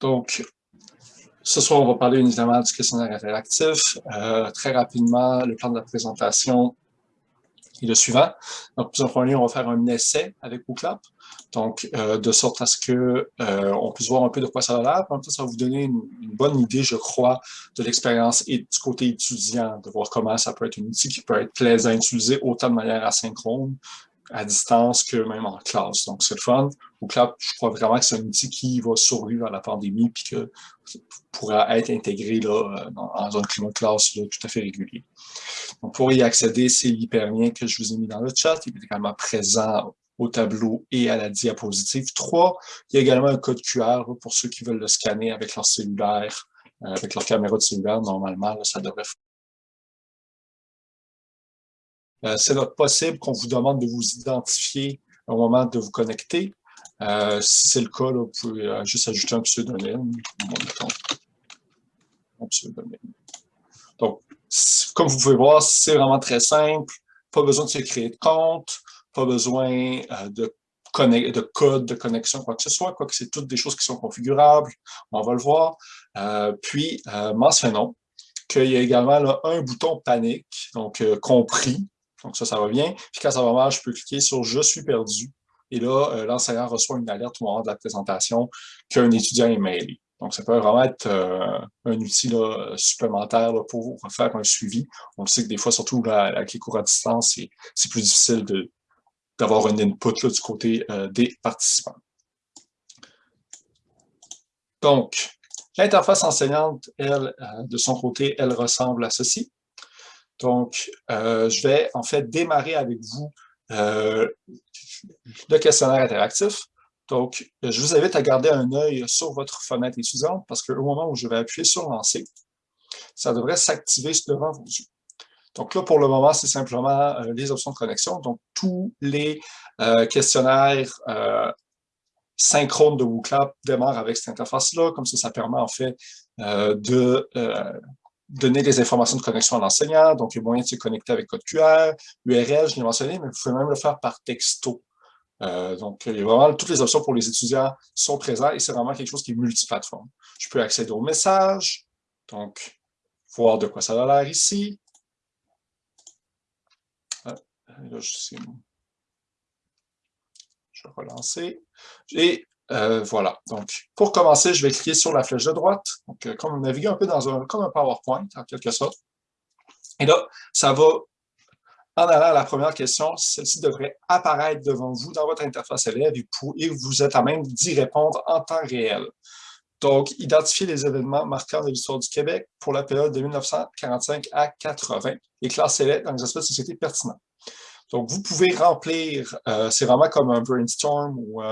Donc, ce soir, on va parler évidemment du questionnaire interactif. Euh, très rapidement, le plan de la présentation est le suivant. Donc, en premier on va faire un essai avec WooClap. Donc, euh, de sorte à ce que euh, on puisse voir un peu de quoi ça a l'air. En ça va vous donner une, bonne idée, je crois, de l'expérience et du côté étudiant, de voir comment ça peut être un outil qui peut être plaisant à utiliser autant de manière asynchrone à distance que même en classe. Donc, c'est le fun. Clap, je crois vraiment que c'est un outil qui va survivre à la pandémie puis que pourra être intégré là, dans, un climat de classe tout à fait régulier. Donc, pour y accéder, c'est l'hyperlien que je vous ai mis dans le chat. Il est également présent au tableau et à la diapositive 3. Il y a également un code QR pour ceux qui veulent le scanner avec leur cellulaire, euh, avec leur caméra de cellulaire. Normalement, ça devrait euh, c'est notre possible qu'on vous demande de vous identifier au moment de vous connecter. Euh, si c'est le cas, vous pouvez euh, juste ajouter un pseudonyme. Donc, comme vous pouvez voir, c'est vraiment très simple. Pas besoin de se créer de compte, pas besoin de, de code de connexion, quoi que ce soit, quoique c'est toutes des choses qui sont configurables. On va le voir. puis, mentionnons qu'il y a également là, un bouton panique, donc compris, donc ça, ça va bien. Puis quand ça va mal, je peux cliquer sur « Je suis perdu ». Et là, euh, l'enseignant reçoit une alerte au moment de la présentation qu'un étudiant est mailé. Donc, ça peut vraiment être euh, un outil supplémentaire pour faire un suivi. On sait que des fois, surtout avec les cours à distance, c'est plus difficile d'avoir un input du côté euh, des participants. Donc, l'interface enseignante, elle, de son côté, elle ressemble à ceci. Donc, euh, je vais en fait démarrer avec vous euh, le questionnaire interactif. Donc, je vous invite à garder un œil sur votre fenêtre étudiante parce qu'au moment où je vais appuyer sur « Lancer », ça devrait s'activer devant vos yeux. Donc là, pour le moment, c'est simplement euh, les options de connexion. Donc, tous les questionnaires synchrones de WooClap démarrent avec cette interface-là. Comme ça, ça permet en fait de donner des informations de connexion à l'enseignant, donc il y a moyen de se connecter avec code QR, URL, je l'ai mentionné, mais vous pouvez même le faire par texto. Euh, donc, il y a vraiment toutes les options pour les étudiants sont présentes et c'est vraiment quelque chose qui est multiplateforme. Je peux accéder aux messages, donc voir de quoi ça a l'air ici. Ah, là, je, je vais relancer. Euh, voilà. Donc, pour commencer, je vais cliquer sur la flèche de droite. Donc, euh, comme naviguer un peu dans un, comme un PowerPoint, en quelque sorte. Et là, ça va, en allant à la première question, celle-ci devrait apparaître devant vous dans votre interface élève et, vous êtes à même d'y répondre en temps réel. Donc, identifier les événements marquants de l'histoire du Québec pour la période de 1945 à 80 et classer-les dans les aspects de société pertinents. Donc, vous pouvez remplir, euh, c'est vraiment comme un brainstorm ou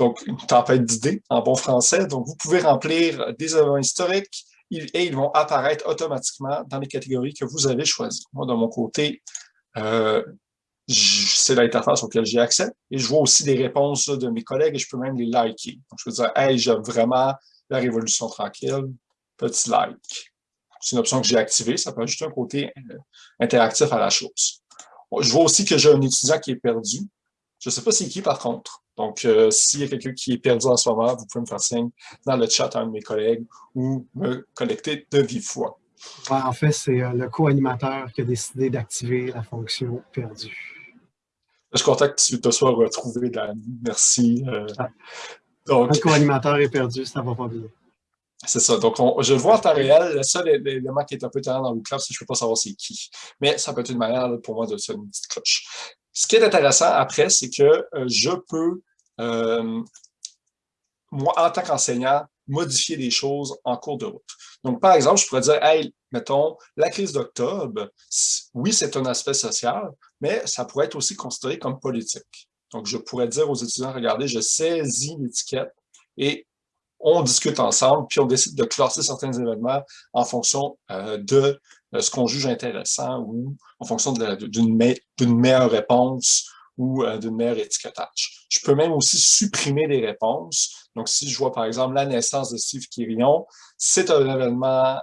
donc une tempête d'idées en bon français. Donc, vous pouvez remplir des événements historiques et ils vont apparaître automatiquement dans les catégories que vous avez choisies. Moi, de mon côté, euh, c'est l'interface auquel j'ai accès. Et je vois aussi des réponses de mes collègues et je peux même les liker. Donc, je peux dire, hey, j'aime vraiment la Révolution tranquille, petit like. C'est une option que j'ai activée, ça peut ajouter un côté euh, interactif à la chose. Je vois aussi que j'ai un étudiant qui est perdu. Je ne sais pas c'est qui par contre. Donc, euh, s'il y a quelqu'un qui est perdu en ce moment, vous pouvez me faire signe dans le chat à un de mes collègues ou me connecter de vive voix. en fait, c'est euh, le co-animateur qui a décidé d'activer la fonction perdue. Je que tu te sois retrouvé, Dan. Merci. Euh, ah. donc, le co-animateur est perdu, ça va pas bien. C'est ça. Donc, je le vois en temps réel. Le seul élément qui est un peu tard dans le club, c'est que je ne peux pas savoir c'est qui. Mais ça peut être une manière pour moi de sonner une petite cloche. Ce qui est intéressant après, c'est que euh, je peux, euh, moi, en tant qu'enseignant, modifier des choses en cours de route. Donc, par exemple, je pourrais dire, hey, mettons, la crise d'octobre, oui, c'est un aspect social, mais ça pourrait être aussi considéré comme politique. Donc, je pourrais dire aux étudiants, regardez, je saisis l'étiquette et on discute ensemble, puis on décide de classer certains événements en fonction euh, de euh, ce qu'on juge intéressant ou en fonction d'une meilleure réponse ou euh, d'une meilleure étiquetage. Je peux même aussi supprimer des réponses. Donc, si je vois par exemple la naissance de Steve Quirion, c'est un événement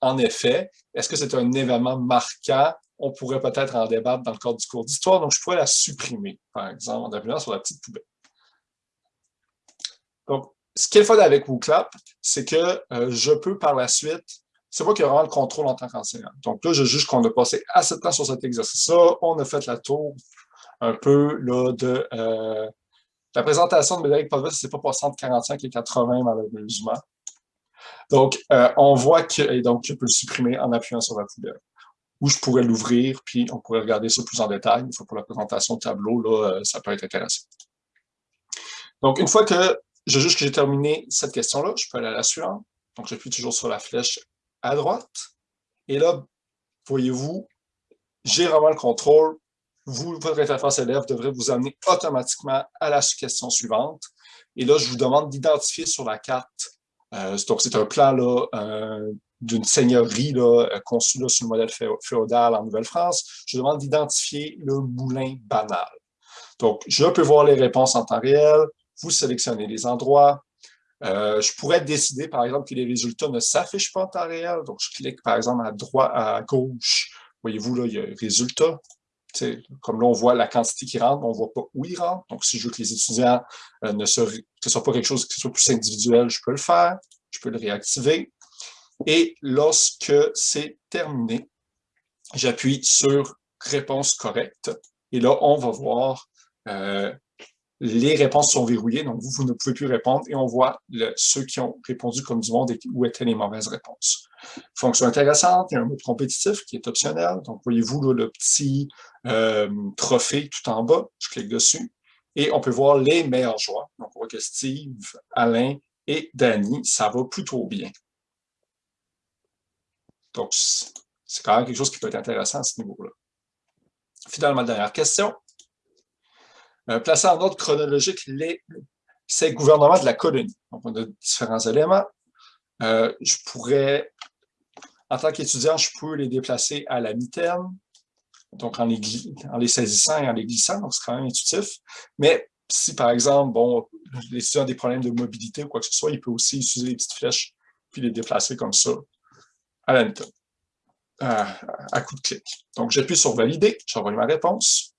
en effet. Est-ce que c'est un événement marquant? On pourrait peut-être en débattre dans le cadre du cours d'histoire, donc je pourrais la supprimer, par exemple, en appuyant sur la petite poubelle. Donc, ce qui est fun avec WooClap, c'est que euh, je peux par la suite, c'est moi qui ai vraiment le contrôle en tant qu'enseignant. Donc là, je juge qu'on a passé assez de temps sur cet exercice-là. On a fait la tour un peu là, de euh, la présentation de Médéric Pavel, c'est pas passé entre 45 et 80 malheureusement. Donc, euh, on voit que, et donc, je peux le supprimer en appuyant sur la poubelle. Ou je pourrais l'ouvrir, puis on pourrait regarder ça plus en détail. Une fois pour la présentation de tableau, là, ça peut être intéressant. Donc, une fois que je juge que j'ai terminé cette question-là, je peux aller à la suivante. Donc, j'appuie toujours sur la flèche à droite. Et là, voyez-vous, j'ai vraiment le contrôle. Vous, votre interface élève devrait vous amener automatiquement à la question suivante. Et là, je vous demande d'identifier sur la carte, euh, donc c'est un plan euh, d'une seigneurie là, euh, conçue là, sur le modèle féodal en Nouvelle-France. Je demande d'identifier le moulin banal. Donc, je peux voir les réponses en temps réel, vous sélectionnez les endroits. Je pourrais décider, par exemple, que les résultats ne s'affichent pas en temps réel. Donc, je clique, par exemple, à droite, à gauche. Voyez-vous, là, il y a résultats. Comme là, on voit la quantité qui rentre, on ne voit pas où il rentre. Donc, si je veux que les étudiants euh, ne soit pas quelque chose qui soit plus individuel, je peux le faire. Je peux le réactiver. Et lorsque c'est terminé, j'appuie sur « Réponse correcte ». Et là, on va voir euh, les réponses sont verrouillées, donc vous, vous ne pouvez plus répondre, et on voit ceux qui ont répondu comme du monde et où étaient les mauvaises réponses. Fonction intéressante, il y a un mode compétitif qui est optionnel, donc voyez-vous le petit euh, trophée tout en bas, je clique dessus, et on peut voir les meilleurs joueurs. Donc on voit que Steve, Alain et Danny, ça va plutôt bien. Donc c'est quand même quelque chose qui peut être intéressant à ce niveau-là. Finalement, dernière question. Euh, placer en ordre chronologique les, ces gouvernements de la colonie. Donc, on a différents éléments. Euh, je pourrais, en tant qu'étudiant, je peux les déplacer à la mi-terme, donc en les, en les saisissant et en les glissant, donc c'est quand même intuitif. Mais si, par exemple, bon, l'étudiant a des problèmes de mobilité ou quoi que ce soit, il peut aussi utiliser les petites flèches puis les déplacer comme ça à la mi-terme, à, à coup de clic. Donc, j'appuie sur « Valider », j'envoie ma réponse.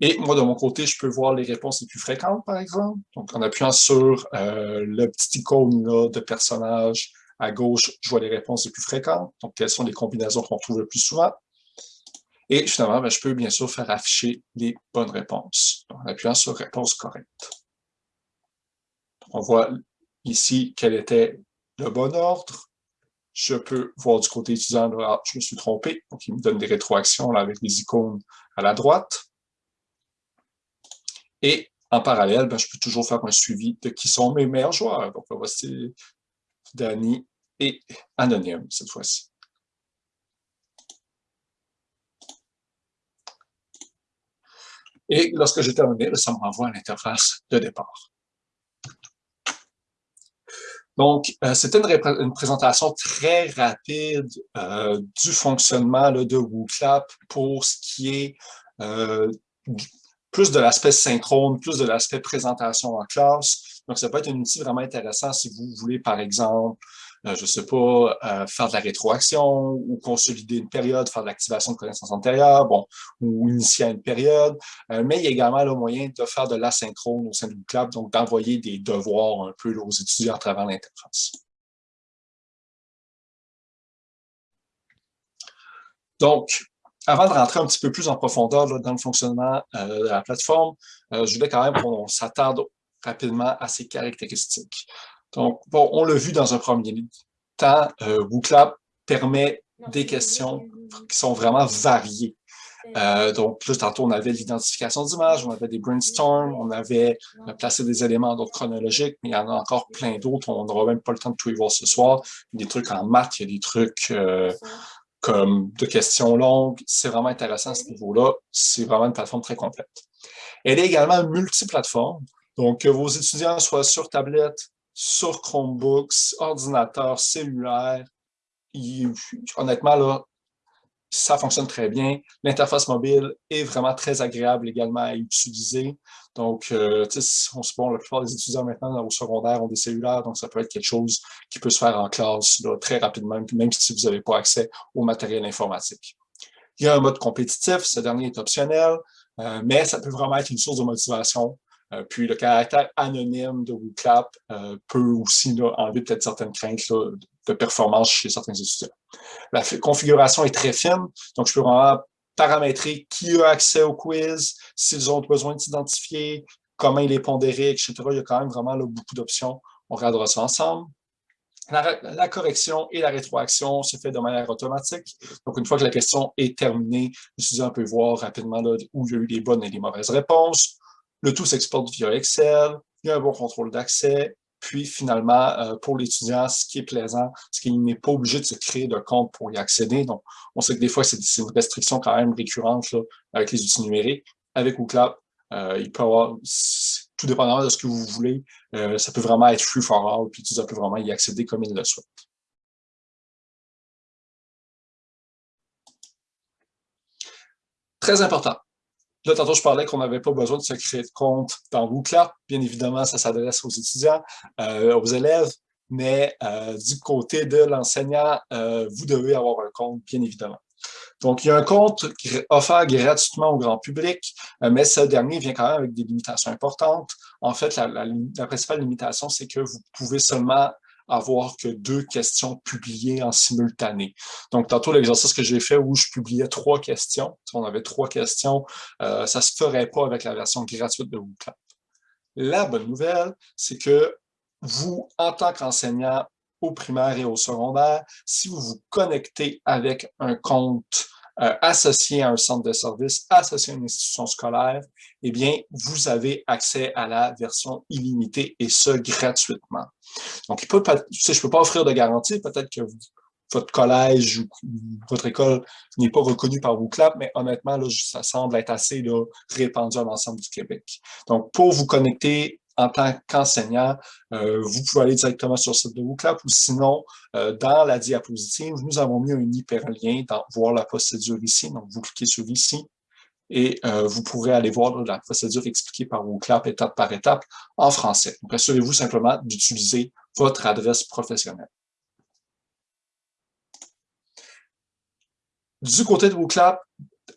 Et moi, de mon côté, je peux voir les réponses les plus fréquentes, par exemple. Donc, en appuyant sur euh, le petit icône là, de personnage à gauche, je vois les réponses les plus fréquentes. Donc, quelles sont les combinaisons qu'on trouve le plus souvent? Et finalement, ben, je peux bien sûr faire afficher les bonnes réponses en appuyant sur « Réponse correcte ». On voit ici quel était le bon ordre. Je peux voir du côté étudiant, là, je me suis trompé. Donc, il me donne des rétroactions là, avec les icônes à la droite. Et en parallèle, ben, je peux toujours faire un suivi de qui sont mes meilleurs joueurs. Donc, voici Danny et Anonyme cette fois-ci. Et lorsque j'ai terminé, ça me renvoie à l'interface de départ. Donc, euh, c'était une, présentation très rapide euh, du fonctionnement de WooClap pour ce qui est euh, plus de l'aspect synchrone, plus de l'aspect présentation en classe. Donc, ça peut être un outil vraiment intéressant si vous voulez, par exemple, euh, je ne sais pas, euh, faire de la rétroaction ou consolider une période, faire de l'activation de connaissances antérieures, bon, ou initier une période. Euh, mais il y a également le moyen de faire de l'asynchrone au sein du club, donc d'envoyer des devoirs un peu aux étudiants à travers l'interface. Donc, avant de rentrer un petit peu plus en profondeur dans le fonctionnement euh, de la plateforme, euh, je voulais quand même qu'on s'attarde rapidement à ses caractéristiques. Donc, bon, on l'a vu dans un premier temps, euh, WooClap permet des questions qui sont vraiment variées. Euh, donc, plus tantôt, on avait l'identification d'images, on avait des brainstorms, on avait placé des éléments d'ordre chronologique, mais il y en a encore plein d'autres. On n'aura même pas le temps de tout y voir ce soir. Il y a des trucs en maths, il y a des trucs comme de questions longues. C'est vraiment intéressant à ce niveau-là. C'est vraiment une plateforme très complète. Elle est également multiplateforme. Donc, que vos étudiants soient sur tablette, sur Chromebooks, ordinateur, cellulaire, honnêtement, là, ça fonctionne très bien. L'interface mobile est vraiment très agréable également à utiliser. Donc, euh, on se bon, la plupart des étudiants maintenant au secondaire ont des cellulaires, donc ça peut être quelque chose qui peut se faire en classe très rapidement, même si vous n'avez pas accès au matériel informatique. Il y a un mode compétitif, ce dernier est optionnel, euh, mais ça peut vraiment être une source de motivation puis le caractère anonyme de WooClap peut aussi enlever peut-être certaines craintes de performance chez certains étudiants. La configuration est très fine, donc je peux vraiment paramétrer qui a accès au quiz, s'ils ont besoin de s'identifier, comment il est pondéré, etc. Il y a quand même vraiment beaucoup d'options. On regardera ça ensemble. La, correction et la rétroaction se fait de manière automatique. Donc, une fois que la question est terminée, l'étudiant peut voir rapidement où il y a eu les bonnes et les mauvaises réponses. Le tout s'exporte via Excel. Il y a un bon contrôle d'accès. Puis, finalement, euh, pour l'étudiant, ce qui est plaisant, c'est qu'il n'est pas obligé de se créer de compte pour y accéder. Donc, on sait que des fois, c'est une restriction quand même récurrente là, avec les outils numériques. Avec OOCLAP, euh, il peut avoir, tout dépendamment de ce que vous voulez, euh, ça peut vraiment être free for all, puis l'utilisateur peut vraiment y accéder comme il le souhaite. Très important. Là, tantôt, je parlais qu'on n'avait pas besoin de se créer de compte dans WooClap. Bien évidemment, ça s'adresse aux étudiants, euh, aux élèves, mais du côté de l'enseignant, vous devez avoir un compte, bien évidemment. Donc, il y a un compte offert gratuitement au grand public, euh, mais ce dernier vient quand même avec des limitations importantes. En fait, la, principale limitation, c'est que vous pouvez seulement avoir que deux questions publiées en simultané. Donc, tantôt, l'exercice que j'ai fait où je publiais trois questions, si on avait trois questions, euh, ça ne se ferait pas avec la version gratuite de WooClap. La bonne nouvelle, c'est que vous, en tant qu'enseignant, au primaire et au secondaire, si vous vous connectez avec un compte euh, associé à un centre de service, associé à une institution scolaire, eh bien, vous avez accès à la version illimitée et ce, gratuitement. Donc, il peut je ne peux pas offrir de garantie, peut-être que votre collège ou votre école n'est pas reconnue par WooClap, mais honnêtement, là, ça semble être assez là, répandu à l'ensemble du Québec. Donc, pour vous connecter en tant qu'enseignant, euh, vous pouvez aller directement sur le site de WooClap ou sinon, euh, dans la diapositive, nous avons mis un hyperlien dans voir la procédure ici. Donc, vous cliquez sur ici et euh, vous pourrez aller voir la procédure expliquée par WooClap étape par étape en français. Donc, assurez-vous simplement d'utiliser votre adresse professionnelle. Du côté de WooClap,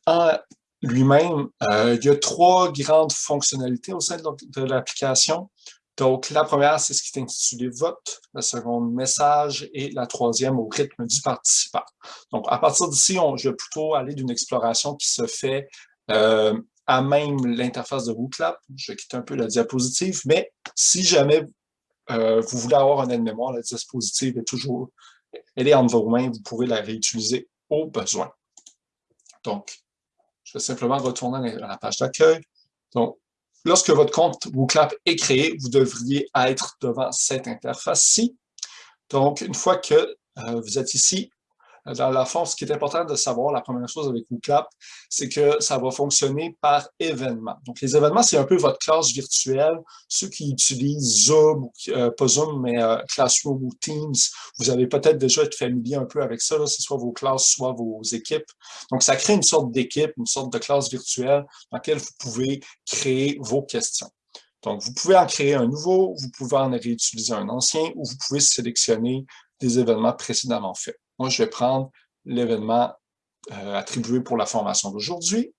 en lui-même, euh, il y a trois grandes fonctionnalités au sein de l'application. Donc, la première, c'est ce qui est intitulé vote, la seconde, message, et la troisième, au rythme du participant. Donc, à partir d'ici, je vais plutôt aller d'une exploration qui se fait euh, à même l'interface de WooClap. Je vais quitter un peu la diapositive, mais si jamais euh, vous voulez avoir un aide-mémoire, la diapositive est toujours, elle est entre vos mains, vous pourrez la réutiliser au besoin. Donc, je vais simplement retourner à la page d'accueil. Donc, lorsque votre compte WooClap est créé, vous devriez être devant cette interface-ci. Donc, une fois que euh, vous êtes ici, dans la forme, ce qui est important de savoir, la première chose avec WooClap, c'est que ça va fonctionner par événement. Donc, les événements, c'est un peu votre classe virtuelle. Ceux qui utilisent Zoom, euh, pas Zoom, mais euh, Classroom ou Teams, vous avez peut-être déjà été familier un peu avec ça, c'est soit vos classes, soit vos équipes. Donc, ça crée une sorte d'équipe, une sorte de classe virtuelle dans laquelle vous pouvez créer vos questions. Donc, vous pouvez en créer un nouveau, vous pouvez en réutiliser un ancien, ou vous pouvez sélectionner des événements précédemment faits. Moi, je vais prendre l'événement euh, attribué pour la formation d'aujourd'hui.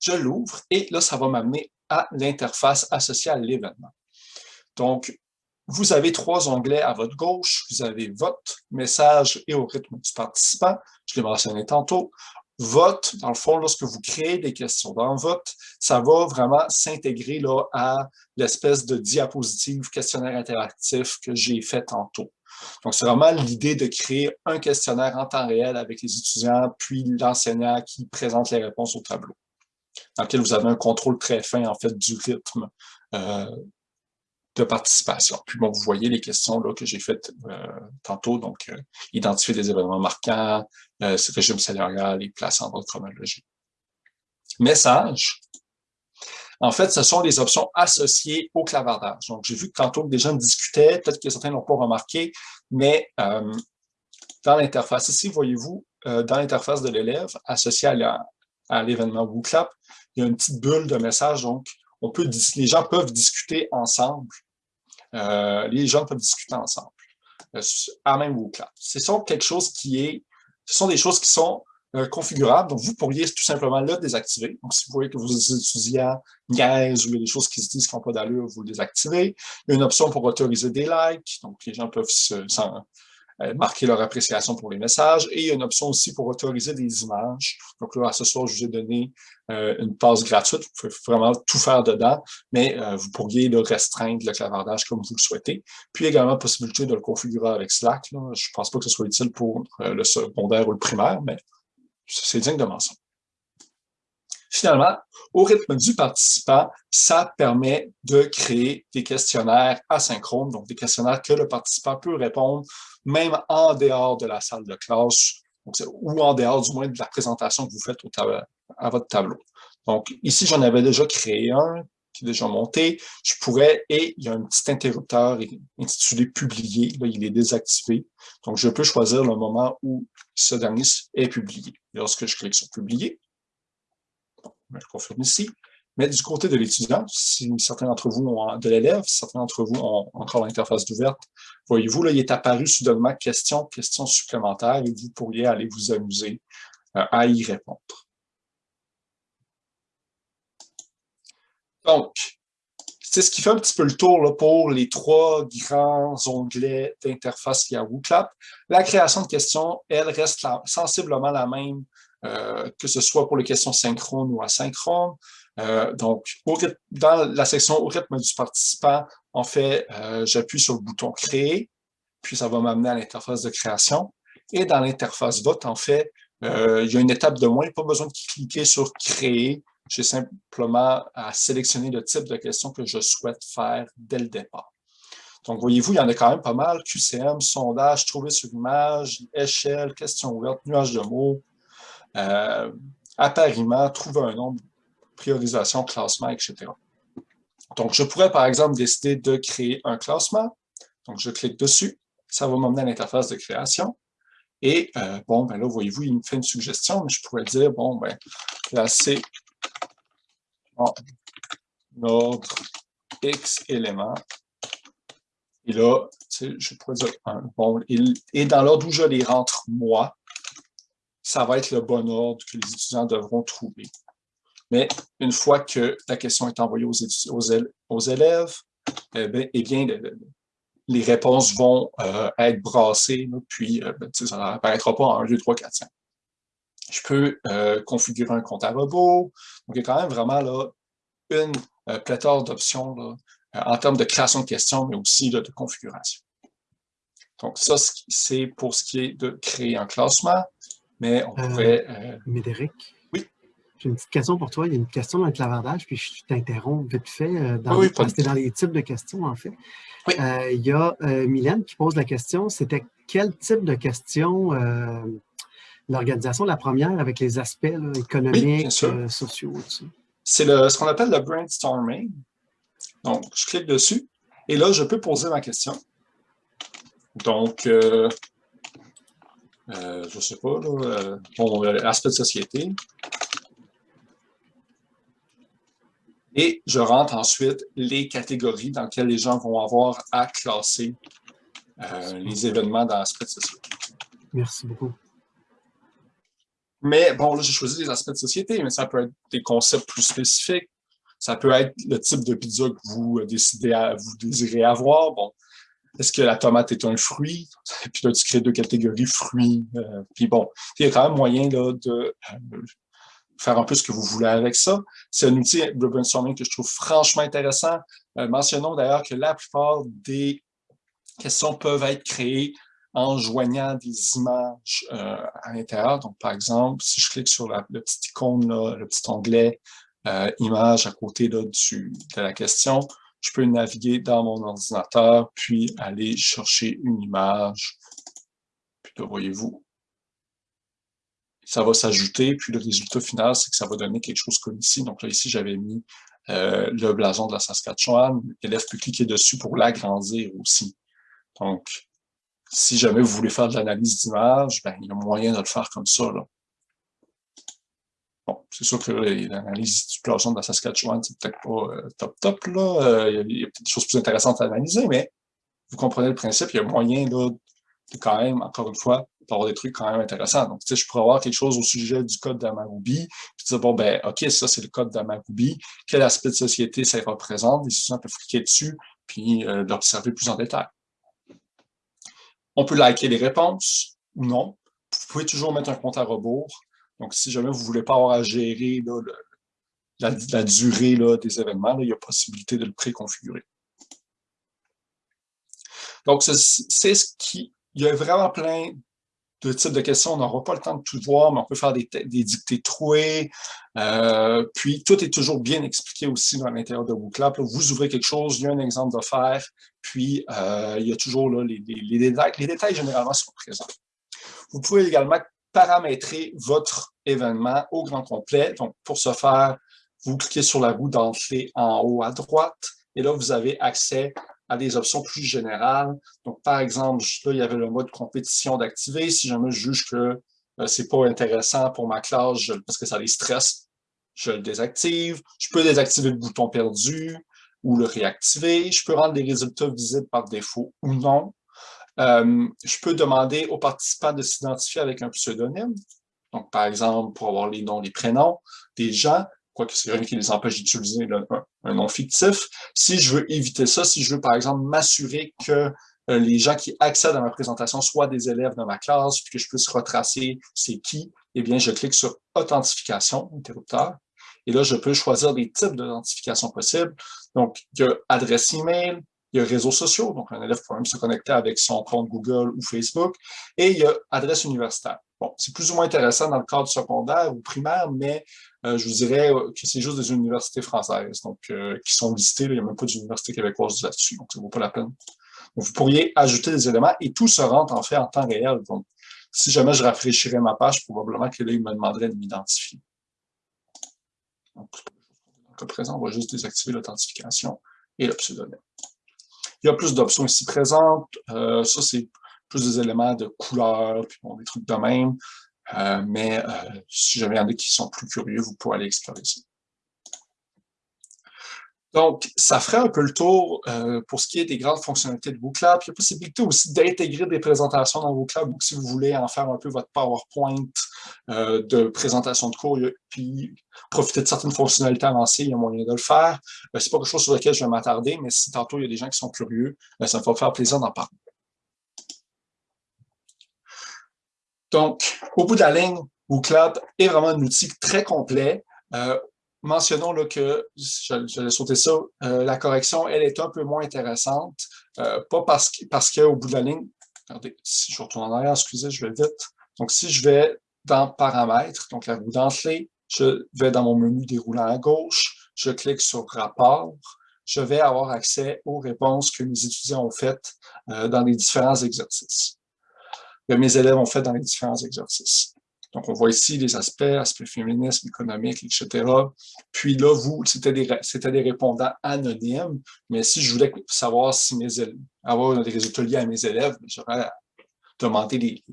Je l'ouvre et là, ça va m'amener à l'interface associée à l'événement. Donc, vous avez trois onglets à votre gauche. Vous avez Vote, Message et au rythme du participant. Je l'ai mentionné tantôt. Vote, dans le fond, lorsque vous créez des questions dans Vote, ça va vraiment s'intégrer à l'espèce de diapositive questionnaire interactif que j'ai fait tantôt. Donc, c'est vraiment l'idée de créer un questionnaire en temps réel avec les étudiants, puis l'enseignant qui présente les réponses au tableau, dans lequel vous avez un contrôle très fin, en fait, du rythme euh, de participation. Puis bon, vous voyez les questions là, que j'ai faites euh, tantôt, donc euh, identifier des événements marquants, ce régime salarial et place en ordre chronologique. Message, en fait, ce sont les options associées au clavardage. Donc, j'ai vu que tantôt des gens discutaient, peut-être que certains n'ont pas remarqué, mais euh, dans l'interface ici, voyez-vous, euh, dans l'interface de l'élève, associée à l'événement WooClap, il y a une petite bulle de message, donc on peut, les gens peuvent discuter ensemble. Euh, les gens peuvent discuter ensemble à même WooClap. Ce sont quelque chose qui est, ce sont des choses qui sont euh, configurable. Donc, vous pourriez tout simplement le désactiver. Donc, si vous voyez que vos étudiants niaisent ou il y a des choses qui se disent qui n'ont pas d'allure, vous le désactivez. Il y a une option pour autoriser des likes. Donc, les gens peuvent se, euh, marquer leur appréciation pour les messages. Et il y a une option aussi pour autoriser des images. Donc là, ce soir, je vous ai donné euh, une passe gratuite. Vous pouvez vraiment tout faire dedans, mais euh, vous pourriez le restreindre, le clavardage, comme vous le souhaitez. Puis également, possibilité de le configurer avec Slack. Là. Je ne pense pas que ce soit utile pour le secondaire ou le primaire, mais c'est digne de mention. Finalement, au rythme du participant, ça permet de créer des questionnaires asynchrones, donc des questionnaires que le participant peut répondre même en dehors de la salle de classe, ou en dehors du moins de la présentation que vous faites au à votre tableau. Donc ici, j'en avais déjà créé un qui est déjà monté. Je pourrais, et il y a un petit interrupteur intitulé « Publier », là, il est désactivé. Donc, je peux choisir le moment où ce dernier est publié. Lorsque je clique sur « Publier », je confirme ici, mais du côté de l'étudiant, si certains d'entre vous ont de l'élève, certains d'entre vous ont encore l'interface d'ouverte, voyez-vous, là, il est apparu soudainement question, question supplémentaire et vous pourriez aller vous amuser euh, à y répondre. Donc, c'est ce qui fait un petit peu le tour pour les trois grands onglets d'interface Yahoo Clap. La création de questions, elle reste sensiblement la même, que ce soit pour les questions synchrones ou asynchrones. Euh, donc, dans la section au rythme du participant, en fait, euh, j'appuie sur le bouton Créer, puis ça va m'amener à l'interface de création. Et dans l'interface vote, en fait, euh, il y a une étape de moins, pas besoin de cliquer sur Créer. J'ai simplement à sélectionner le type de question que je souhaite faire dès le départ. Donc, voyez-vous, il y en a quand même pas mal. QCM, sondage, trouver sur image, échelle, question ouverte, nuage de mots, euh, appariement, trouver un nombre priorisation, classement, etc. Donc, je pourrais, par exemple, décider de créer un classement. Donc, je clique dessus. Ça va m'emmener à l'interface de création. Et, euh, bon, ben là, voyez-vous, il me fait une suggestion, mais je pourrais dire, bon, ben, classer en ordre X éléments. Et là, je pourrais dire, bon, et dans l'ordre où je les rentre, moi, ça va être le bon ordre que les étudiants devront trouver. Mais une fois que la question est envoyée aux, élèves, eh bien, eh les réponses vont euh, être brassées, puis euh, ben, ça n'apparaîtra pas en 1, 2, 3, 4, 5. Je peux euh, configurer un compte à robot. Donc, il y a quand même vraiment là, une pléthore d'options en termes de création de questions, mais aussi de configuration. Donc, ça, c'est pour ce qui est de créer un classement, mais on pourrait... Médéric, j'ai une petite question pour toi. Il y a une question dans le clavardage, puis je t'interromps vite fait. Euh, dans, oui, dans les types de questions, en fait. Euh, il y a euh, Mylène qui pose la question, c'était quel type de question l'organisation, la première, avec les aspects économiques, sociaux, C'est ce qu'on appelle le brainstorming. Donc, je clique dessus, et là, je peux poser ma question. Donc, je ne sais pas, là, bon, aspect de société. Et je rentre ensuite les catégories dans lesquelles les gens vont avoir à classer euh, les événements dans l'aspect de société. Merci beaucoup. Mais bon, là, j'ai choisi des aspects de société, mais ça peut être des concepts plus spécifiques. Ça peut être le type de pizza que vous euh, décidez à, vous désirez avoir. Bon, est-ce que la tomate est un fruit? Puis là, tu crées deux catégories fruits. Euh, puis bon, il y a quand même moyen là, de faire un peu ce que vous voulez avec ça. C'est un outil de brainstorming que je trouve franchement intéressant. Euh, mentionnons d'ailleurs que la plupart des questions peuvent être créées en joignant des images euh, à l'intérieur. Donc, par exemple, si je clique sur la, le petit icône, le petit onglet euh, Image à côté là, du, de la question, je peux naviguer dans mon ordinateur, puis aller chercher une image. Puis là, voyez-vous, ça va s'ajouter, puis le résultat final, c'est que ça va donner quelque chose comme ici. Donc là, ici, j'avais mis euh, le blason de la Saskatchewan. L'élève peut cliquer dessus pour l'agrandir aussi. Donc, si jamais vous voulez faire de l'analyse d'image, ben, il y a moyen de le faire comme ça. Bon, c'est sûr que l'analyse du blason de la Saskatchewan, c'est peut-être pas euh, top top, là. Euh, il y a, peut-être des choses plus intéressantes à analyser, mais vous comprenez le principe, il y a moyen là, de quand même, encore une fois, peut avoir des trucs quand même intéressants. Donc, tu sais, je pourrais avoir quelque chose au sujet du code d'Amaruby, puis dire, bon, ben, OK, ça, c'est le code d'Amaruby. Quel aspect de société ça représente? Les étudiants peuvent cliquer dessus, puis euh, l'observer plus en détail. On peut liker les réponses ou non. Vous pouvez toujours mettre un compte à rebours. Donc, si jamais vous ne voulez pas avoir à gérer la, durée des événements, il y a possibilité de le préconfigurer. Donc, c'est ce qui... Il y a vraiment plein de types de questions. On n'aura pas le temps de tout voir, mais on peut faire des, dictées trouées. Euh, puis, tout est toujours bien expliqué aussi dans l'intérieur de WooClap. Vous ouvrez quelque chose, il y a un exemple de faire, puis euh, il y a toujours là, les, détails. Les détails, généralement, sont présents. Vous pouvez également paramétrer votre événement au grand complet. Donc, pour ce faire, vous cliquez sur la roue d'entrée en haut à droite, et là, vous avez accès à des options plus générales. Donc, par exemple, là, il y avait le mode compétition d'activer. Si jamais je juge que euh, c'est pas intéressant pour ma classe parce que ça les stresse, je le désactive. Je peux désactiver le bouton perdu ou le réactiver. Je peux rendre les résultats visibles par défaut ou non. Euh, je peux demander aux participants de s'identifier avec un pseudonyme. Donc, par exemple, pour avoir les noms, les prénoms des gens, quoique c'est rien qui les empêche d'utiliser un, nom fictif. Si je veux éviter ça, si je veux, par exemple, m'assurer que euh, les gens qui accèdent à ma présentation soient des élèves de ma classe, puis que je puisse retracer c'est qui, eh bien, je clique sur « Authentification », interrupteur, et là, je peux choisir des types d'authentification possibles. Donc, il y a adresse email, il y a réseaux sociaux, donc un élève peut même se connecter avec son compte Google ou Facebook, et il y a adresse universitaire. Bon, c'est plus ou moins intéressant dans le cadre secondaire ou primaire, mais euh, je vous dirais que c'est juste des universités françaises, donc euh, qui sont listées. il n'y a même pas d'université québécoise là-dessus, donc ça ne vaut pas la peine. vous pourriez ajouter des éléments et tout se rentre en fait en temps réel. Donc, si jamais je rafraîchirais ma page, probablement que là, il me demanderait de m'identifier. Donc, cas présent, on va juste désactiver l'authentification et le pseudonyme. Il y a plus d'options ici présentes. Euh, ça, c'est plus des éléments de couleur, puis bon, des trucs de même. Euh, mais euh, si jamais il y en a qui sont plus curieux, vous pouvez aller explorer ça. Donc, ça ferait un peu le tour euh, pour ce qui est des grandes fonctionnalités de WooClap. Il y a possibilité aussi d'intégrer des présentations dans WooClap, ou si vous voulez en faire un peu votre PowerPoint euh, de présentation de cours, puis profiter de certaines fonctionnalités avancées, il y a moyen de le faire. Euh, Ce n'est pas quelque chose sur lequel je vais m'attarder, mais si tantôt il y a des gens qui sont curieux, ça me va faire plaisir d'en parler. Donc, au bout de la ligne, WooClap est vraiment un outil très complet mentionnons là, que, je, vais sauter ça, euh, la correction, elle est un peu moins intéressante, euh, pas parce, parce qu'au bout de la ligne, regardez, si je retourne en arrière, excusez, je vais vite. Donc, si je vais dans Paramètres, donc la roue d'entrée, je vais dans mon menu déroulant à gauche, je clique sur Rapport, je vais avoir accès aux réponses que mes étudiants ont faites euh, dans les différents exercices, que mes élèves ont fait dans les différents exercices. Donc, on voit ici les aspects, aspects féminisme, économique, etc. Puis là, vous, c'était des, des répondants anonymes, mais si je voulais savoir si mes élèves, avoir des résultats liés à mes élèves, ben, j'aurais demandé les,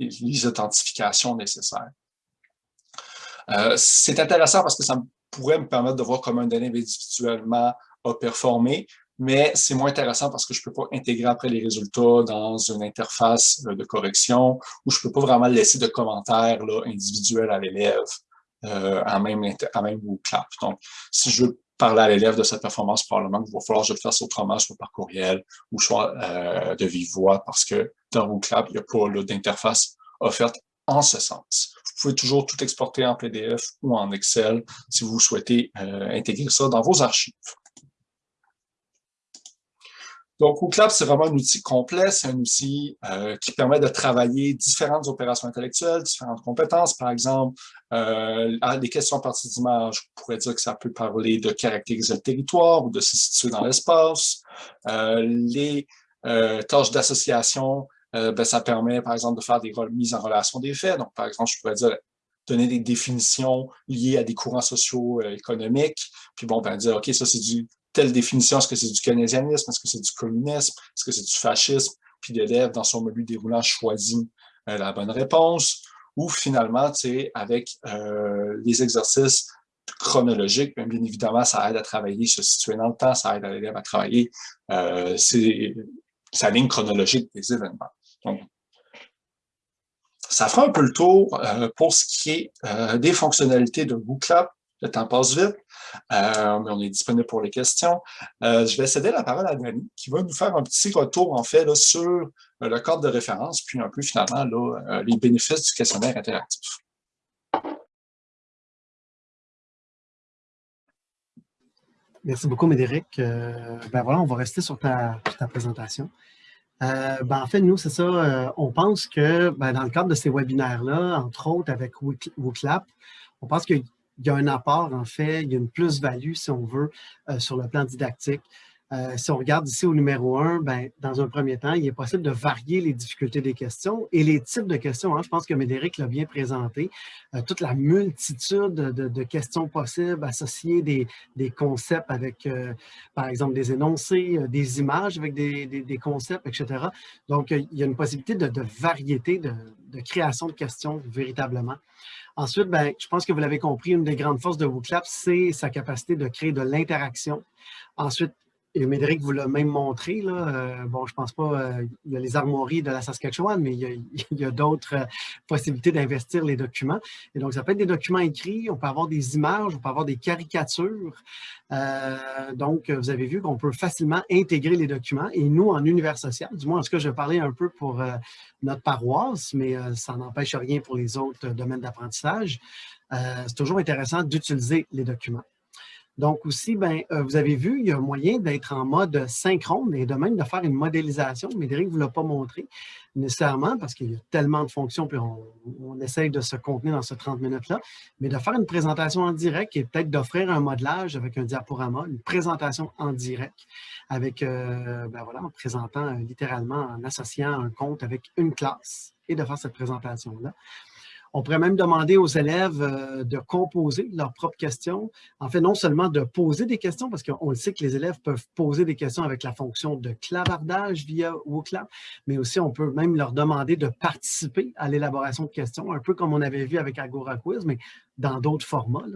les, authentifications nécessaires. Euh, c'est intéressant parce que ça pourrait me permettre de voir comment un élève individuellement a performé, mais c'est moins intéressant parce que je ne peux pas intégrer après les résultats dans une interface euh, de correction ou je ne peux pas vraiment laisser de commentaires là, individuels à l'élève euh, en même, en même. Donc, si je veux parler à l'élève de cette performance, probablement il va falloir que je le fasse autrement, soit par courriel ou soit euh, de vive voix, parce que dans WooClap, il n'y a pas d'interface offerte en ce sens. Vous pouvez toujours tout exporter en PDF ou en Excel si vous souhaitez intégrer ça dans vos archives. Donc, WooClap, c'est vraiment un outil complet, c'est un outil euh, qui permet de travailler différentes opérations intellectuelles, différentes compétences. Par exemple, euh, des questions à partir d'images, je pourrais dire que ça peut parler de caractériser le territoire ou de se situer dans l'espace. Euh, les tâches d'association, ben, ça permet, par exemple, de faire des mises en relation des faits. Donc, par exemple, je pourrais dire donner des définitions liées à des courants sociaux économiques, puis bon, ben dire, OK, ça c'est du telle définition, est-ce que c'est du keynésianisme, est-ce que c'est du communisme, est-ce que c'est du fascisme, puis l'élève, dans son menu déroulant, choisit euh, la bonne réponse, ou finalement, tu sais, avec euh, les exercices chronologiques, bien, évidemment, ça aide à travailler, se situer dans le temps, ça aide l'élève à travailler euh, sa ligne chronologique des événements. Donc, ça fera un peu le tour pour ce qui est des fonctionnalités de WooClap. Le temps passe vite, mais on est disponible pour les questions. je vais céder la parole à Dani, qui va nous faire un petit retour, en fait, sur le cadre de référence, puis un peu, finalement, les bénéfices du questionnaire interactif. Merci beaucoup, Médéric. Euh, ben voilà, on va rester sur ta, présentation. Euh, ben en fait, nous, c'est ça, euh, on pense que ben dans le cadre de ces webinaires-là, entre autres avec WooClap, on pense qu'il y a un apport, en fait, il y a une plus-value, si on veut, sur le plan didactique. Euh, si on regarde ici au numéro 1, ben, dans un premier temps, il est possible de varier les difficultés des questions et les types de questions. Hein, je pense que Médéric l'a bien présenté. Euh, toute la multitude de, questions possibles, associées des, concepts avec, euh, par exemple, des énoncés, des images avec des, des, concepts, etc. Donc, il y a une possibilité de, variété, de, création de questions véritablement. Ensuite, ben, je pense que vous l'avez compris, une des grandes forces de WooClap, c'est sa capacité de créer de l'interaction. Ensuite, et Médéric vous l'a même montré, là, euh, bon, je pense pas, euh, il y a les armoiries de la Saskatchewan, mais il y a, d'autres euh, possibilités d'investir les documents. Et donc, ça peut être des documents écrits, on peut avoir des images, on peut avoir des caricatures. donc, vous avez vu qu'on peut facilement intégrer les documents. Et nous, en univers social, du moins, en ce que je parlais un peu pour notre paroisse, mais ça n'empêche rien pour les autres domaines d'apprentissage. c'est toujours intéressant d'utiliser les documents. Donc aussi, ben, euh, vous avez vu, il y a un moyen d'être en mode synchrone et de même de faire une modélisation. Médéric ne vous l'a pas montré nécessairement parce qu'il y a tellement de fonctions, puis on, essaye de se contenir dans ce 30 minutes-là, mais de faire une présentation en direct et peut-être d'offrir un modelage avec un diaporama, une présentation en direct avec, euh, ben voilà, en présentant euh, littéralement, en associant un compte avec une classe et de faire cette présentation-là. On pourrait même demander aux élèves euh, de composer leurs propres questions. En fait, non seulement de poser des questions, parce qu'on le sait que les élèves peuvent poser des questions avec la fonction de clavardage via WooClap, mais aussi on peut même leur demander de participer à l'élaboration de questions, un peu comme on avait vu avec Agora Quiz, mais dans d'autres formats,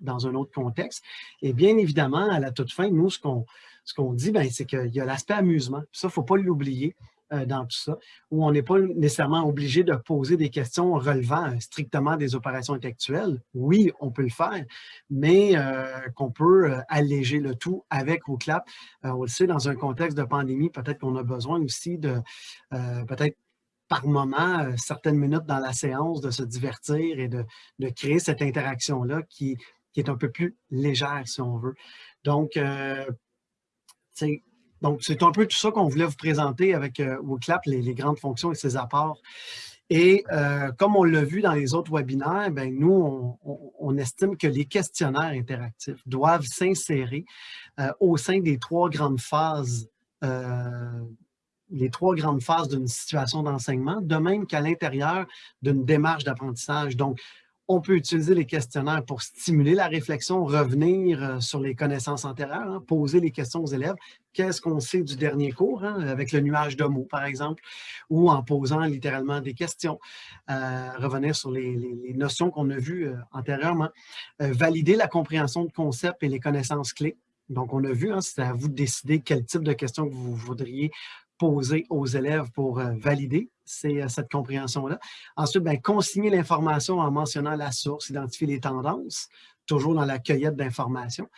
dans, un autre contexte. Et bien évidemment, à la toute fin, nous, ce qu'on ce qu'on dit, ben, c'est qu'il y a l'aspect amusement. Ça, il ne faut pas l'oublier. Euh, dans tout ça, où on n'est pas nécessairement obligé de poser des questions relevant euh, strictement des opérations intellectuelles. Oui, on peut le faire, mais euh, qu'on peut alléger le tout avec WooClap. on le sait, dans un contexte de pandémie, peut-être qu'on a besoin aussi de, peut-être par moment, certaines minutes dans la séance, de se divertir et de, créer cette interaction-là qui, qui, est un peu plus légère, si on veut. Donc, c'est donc, c'est un peu tout ça qu'on voulait vous présenter avec euh, WooClap, les, grandes fonctions et ses apports. Et euh, comme on l'a vu dans les autres webinaires, ben, nous, on, estime que les questionnaires interactifs doivent s'insérer euh, au sein des trois grandes phases les trois grandes phases d'une situation d'enseignement, de même qu'à l'intérieur d'une démarche d'apprentissage. On peut utiliser les questionnaires pour stimuler la réflexion, revenir euh, sur les connaissances antérieures, hein, poser les questions aux élèves. Qu'est-ce qu'on sait du dernier cours, hein, avec le nuage de mots, par exemple, ou en posant littéralement des questions, euh, revenir sur les, notions qu'on a vues euh, antérieurement, valider la compréhension de concepts et les connaissances clés. Donc, on a vu, hein, c'est à vous de décider quel type de questions que vous voudriez poser aux élèves pour valider c'est cette compréhension-là. Ensuite, ben, consigner l'information en mentionnant la source, identifier les tendances, toujours dans la cueillette d'informations.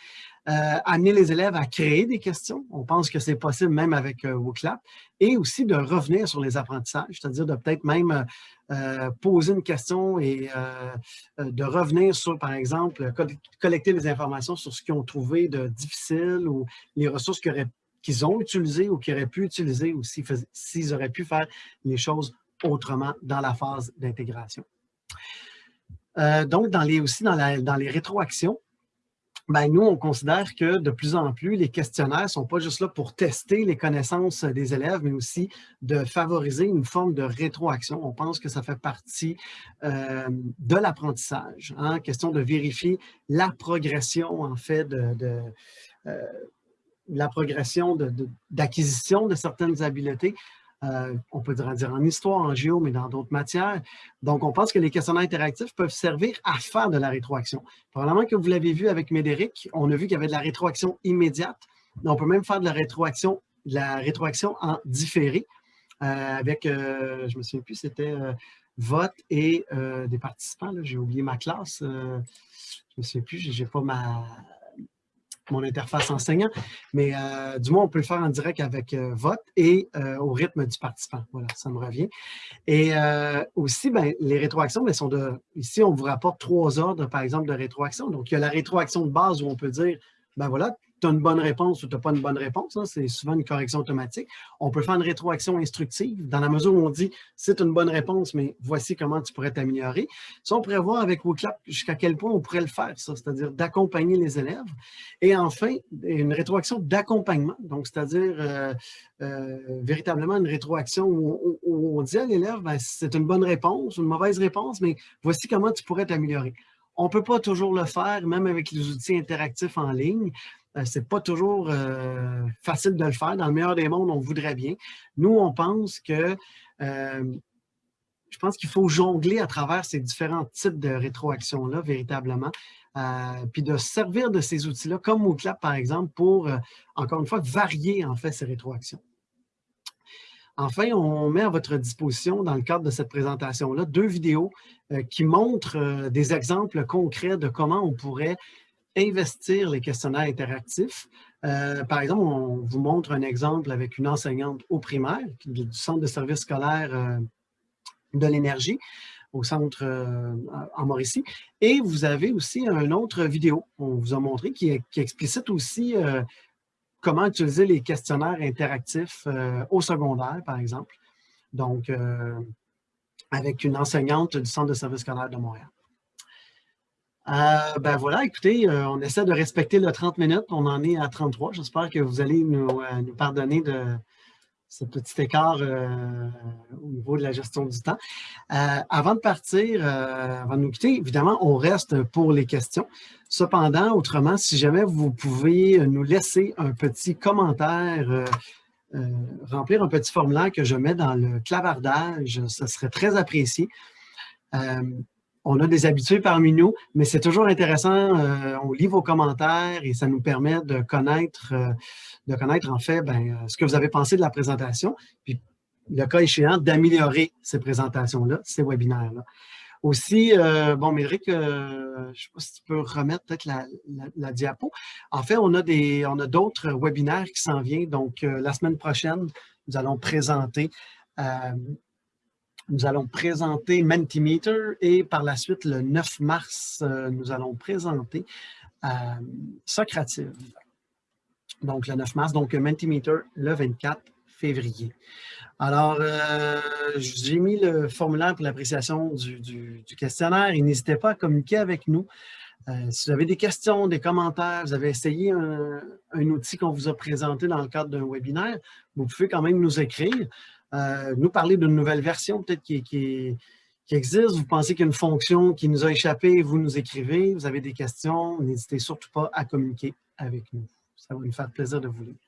Euh, amener les élèves à créer des questions. On pense que c'est possible même avec euh, WooClap. Et aussi de revenir sur les apprentissages, c'est-à-dire de peut-être même euh, poser une question et de revenir sur, par exemple, collecter des informations sur ce qu'ils ont trouvé de difficile ou les ressources qu'ils auraient qu'ils ont utilisé ou qu'ils auraient pu utiliser ou s'ils auraient pu faire les choses autrement dans la phase d'intégration. Euh, donc, dans les, aussi dans, dans les rétroactions, ben, nous, on considère que de plus en plus, les questionnaires ne sont pas juste là pour tester les connaissances des élèves, mais aussi de favoriser une forme de rétroaction. On pense que ça fait partie euh, de l'apprentissage. Hein, question de vérifier la progression, en fait, de, euh, la progression d'acquisition de, certaines habiletés. Euh, on peut dire en histoire, en géo, mais dans d'autres matières. Donc, on pense que les questionnaires interactifs peuvent servir à faire de la rétroaction. Probablement que vous l'avez vu avec Médéric, on a vu qu'il y avait de la rétroaction immédiate. On peut même faire de la rétroaction, la rétroaction en différé. Euh, avec, euh, je ne me souviens plus, c'était vote et des participants. J'ai oublié ma classe. je ne me souviens plus, je n'ai pas ma, mon interface enseignant, mais euh, du moins, on peut le faire en direct avec euh, vote et euh, au rythme du participant. Voilà, ça me revient. Et aussi, ben, les rétroactions, ben, sont de... Ici, on vous rapporte trois ordres, par exemple, de rétroaction. Donc, il y a la rétroaction de base où on peut dire, ben voilà, tu as une bonne réponse ou tu n'as pas une bonne réponse. Hein, c'est souvent une correction automatique. On peut faire une rétroaction instructive dans la mesure où on dit c'est une bonne réponse, mais voici comment tu pourrais t'améliorer. Ça, on pourrait voir avec WooClap jusqu'à quel point on pourrait le faire, ça, c'est-à-dire d'accompagner les élèves. Et enfin, une rétroaction d'accompagnement, donc c'est-à-dire euh, euh, véritablement une rétroaction où, on dit à l'élève ben, c'est une bonne réponse, une mauvaise réponse, mais voici comment tu pourrais t'améliorer. On ne peut pas toujours le faire, même avec les outils interactifs en ligne. Euh, c'est pas toujours euh, facile de le faire. Dans le meilleur des mondes, on voudrait bien. Nous, on pense que euh, je pense qu'il faut jongler à travers ces différents types de rétroaction-là, véritablement, puis de servir de ces outils-là, comme MoClap, par exemple, pour, encore une fois, varier, en fait, ces rétroactions. Enfin, on met à votre disposition, dans le cadre de cette présentation-là, deux vidéos qui montrent des exemples concrets de comment on pourrait investir les questionnaires interactifs. Euh, par exemple, on vous montre un exemple avec une enseignante au primaire du centre de service scolaire euh, de l'énergie au centre euh, en Mauricie. Et vous avez aussi une autre vidéo, on vous a montré, qui, qui explicite aussi comment utiliser les questionnaires interactifs au secondaire, par exemple. Donc, avec une enseignante du centre de service scolaire de Montréal. Euh, ben voilà, écoutez, euh, on essaie de respecter le 30 minutes. On en est à 33. J'espère que vous allez nous, euh, nous, pardonner de ce petit écart au niveau de la gestion du temps. avant de partir, avant de nous quitter, évidemment, on reste pour les questions. Cependant, autrement, si jamais vous pouvez nous laisser un petit commentaire, remplir un petit formulaire que je mets dans le clavardage, ce serait très apprécié on a des habitués parmi nous, mais c'est toujours intéressant. Euh, on lit vos commentaires et ça nous permet de connaître, euh, de connaître en fait ben, euh, ce que vous avez pensé de la présentation, puis le cas échéant, d'améliorer ces présentations-là, ces webinaires-là. Aussi, bon, Médric, je ne sais pas si tu peux remettre peut-être la, diapo. En fait, on a des, on a d'autres webinaires qui s'en viennent. Donc, la semaine prochaine, nous allons présenter nous allons présenter Mentimeter et par la suite, le 9 mars, euh, nous allons présenter euh, Socrative. Donc, le 9 mars, donc Mentimeter le 24 février. Alors, euh, j'ai mis le formulaire pour l'appréciation du, questionnaire et n'hésitez pas à communiquer avec nous. si vous avez des questions, des commentaires, vous avez essayé un, un outil qu'on vous a présenté dans le cadre d'un webinaire, vous pouvez quand même nous écrire. Euh, nous parler d'une nouvelle version peut-être qui, existe. Vous pensez qu'il y a une fonction qui nous a échappé, vous nous écrivez, vous avez des questions, n'hésitez surtout pas à communiquer avec nous. Ça va nous faire plaisir de vous lire.